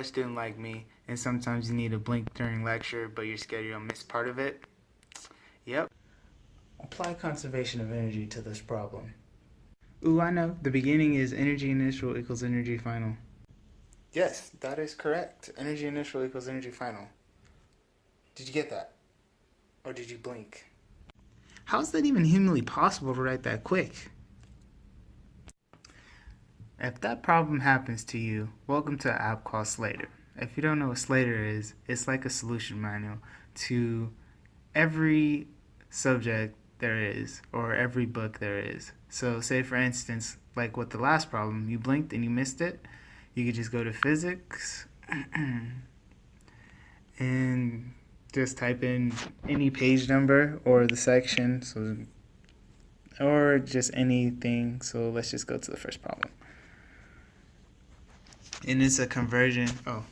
scholar student like me, and sometimes you need to blink during lecture, but you're scared you'll miss part of it? Yep. Apply conservation of energy to this problem. Ooh, I know. The beginning is energy initial equals energy final. Yes, that is correct. Energy initial equals energy final. Did you get that? Or did you blink? How is that even humanly possible to write that quick? If that problem happens to you, welcome to an app called Slader. If you don't know what Slader is, it's like a solution manual to every subject there is or every book there is. So say for instance, like with the last problem, you blinked and you missed it, you could just go to physics and just type in any page number or the section so or just anything. So let's just go to the first problem and it's a conversion. Oh,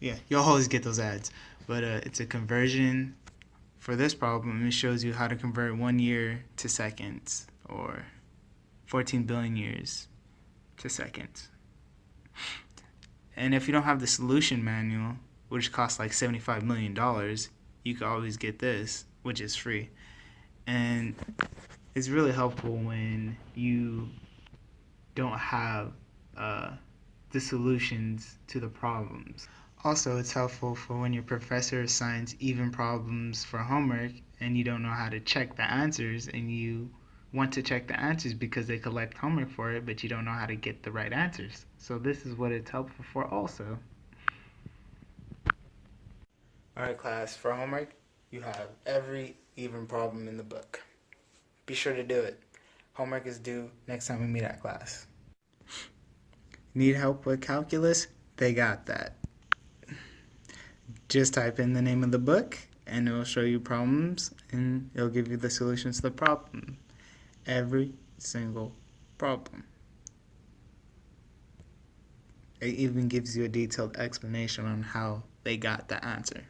yeah, you'll always get those ads, but uh, it's a conversion for this problem. It shows you how to convert one year to seconds or 14 billion years to seconds. And if you don't have the solution manual, which costs like $75 million, you can always get this, which is free. And it's really helpful when you don't have uh, the solutions to the problems. Also, it's helpful for when your professor assigns even problems for homework and you don't know how to check the answers and you want to check the answers because they collect homework for it, but you don't know how to get the right answers. So this is what it's helpful for also. Alright class, for homework, you have every even problem in the book. Be sure to do it. Homework is due next time we meet at class. Need help with calculus? They got that. Just type in the name of the book and it'll show you problems and it'll give you the solutions to the problem. Every single problem. It even gives you a detailed explanation on how they got the answer.